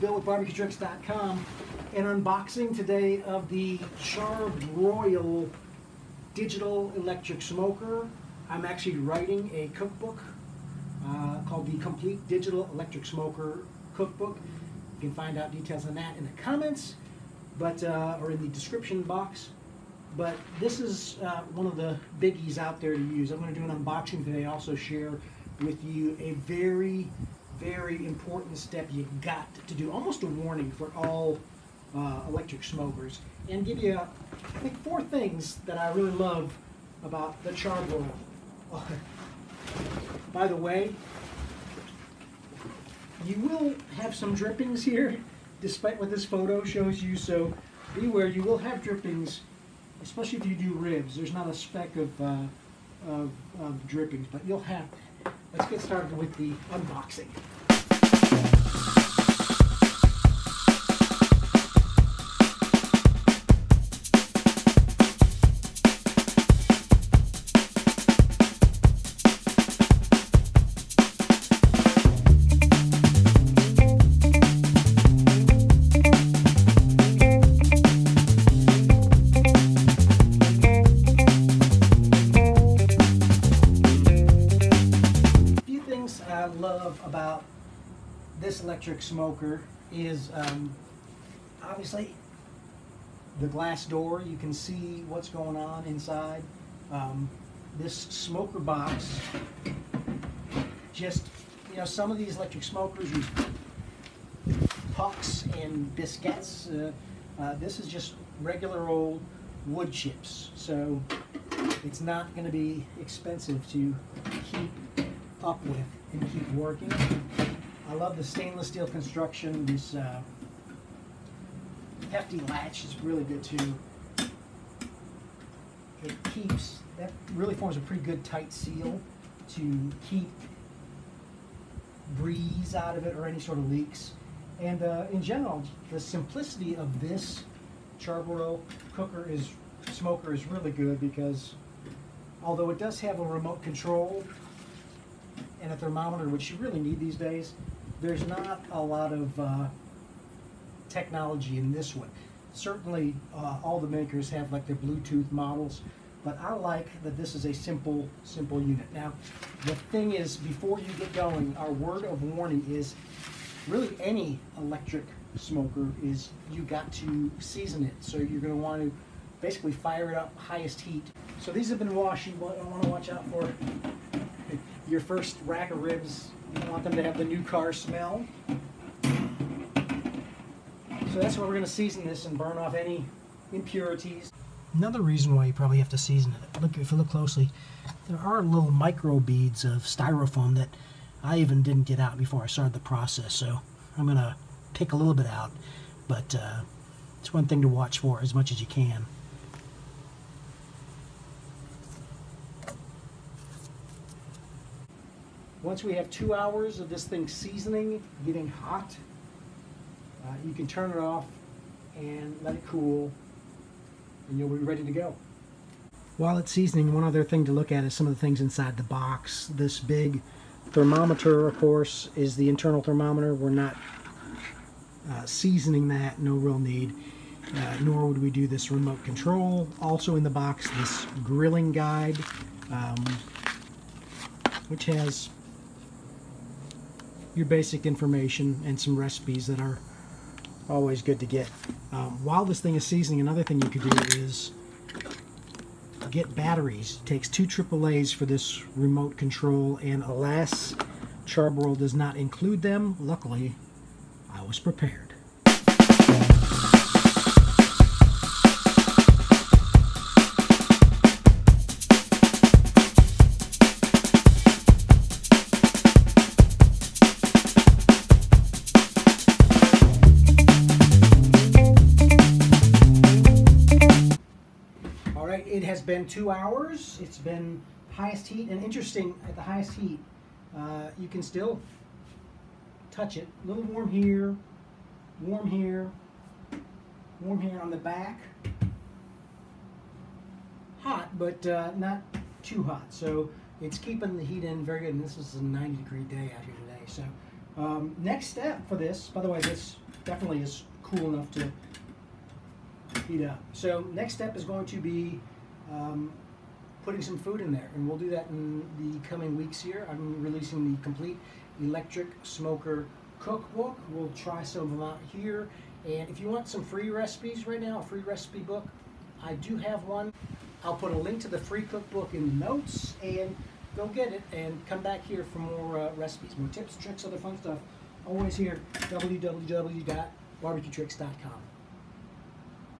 Bill West. An unboxing today of the Char-Broil digital electric smoker. I'm actually writing a cookbook uh, called the Complete Digital Electric Smoker Cookbook. You can find out details on that in the comments, but uh, or in the description box. But this is uh, one of the biggies out there to use. I'm going to do an unboxing today. Also share with you a very, very important step you got to do. Almost a warning for all uh, electric smokers, and give you, I think, four things that I really love about the Char-Broil. By the way, you will have some drippings here, despite what this photo shows you. So beware, you will have drippings especially if you do ribs, there's not a speck of, uh, of, of drippings, but you'll have. Let's get started with the unboxing. About this electric smoker is um, obviously the glass door. You can see what's going on inside. Um, this smoker box, just, you know, some of these electric smokers use pucks and biscuits. Uh, uh, this is just regular old wood chips. So it's not going to be expensive to keep up with and keep working. I love the stainless steel construction. This uh, hefty latch is really good too. It keeps, that really forms a pretty good tight seal to keep breeze out of it or any sort of leaks. And uh, in general, the simplicity of this Char-Broil cooker is smoker is really good because although it does have a remote control and a thermometer, which you really need these days, there's not a lot of uh, technology in this one. Certainly, uh, all the makers have like their Bluetooth models, but I like that this is a simple, simple unit. Now, the thing is, before you get going, our word of warning is really any electric smoker is you got to season it. So you're going to want to basically fire it up highest heat. So these have been washed. You want to watch out for your first rack of ribs, you want them to have the new car smell. So that's why we're going to season this and burn off any impurities. Another reason why you probably have to season it, look if you look closely, there are little micro beads of styrofoam that I even didn't get out before I started the process. So I'm going to pick a little bit out, but uh, it's one thing to watch for as much as you can. Once we have two hours of this thing seasoning, getting hot, uh, you can turn it off and let it cool and you'll be ready to go. While it's seasoning, one other thing to look at is some of the things inside the box. This big thermometer, of course, is the internal thermometer. We're not uh, seasoning that, no real need. Uh, nor would we do this remote control. Also in the box, this grilling guide, um, which has your basic information and some recipes that are always good to get. Um, while this thing is seasoning, another thing you could do is get batteries. It takes two AAA's for this remote control, and alas, Char-Broil does not include them. Luckily, I was prepared. It has been two hours. It's been highest heat, and interesting, at the highest heat, uh, you can still touch it. A little warm here, warm here, warm here on the back. Hot, but uh, not too hot. So it's keeping the heat in very good. And this is a 90 degree day out here today. So um, next step for this, by the way, this definitely is cool enough to heat up. So next step is going to be um, putting some food in there, and we'll do that in the coming weeks here. I'm releasing the complete electric smoker cookbook. We'll try some of them out here. And if you want some free recipes right now, a free recipe book, I do have one. I'll put a link to the free cookbook in the notes and go get it and come back here for more uh, recipes, more tips, tricks, other fun stuff. Always here, www.barbecuetricks.com.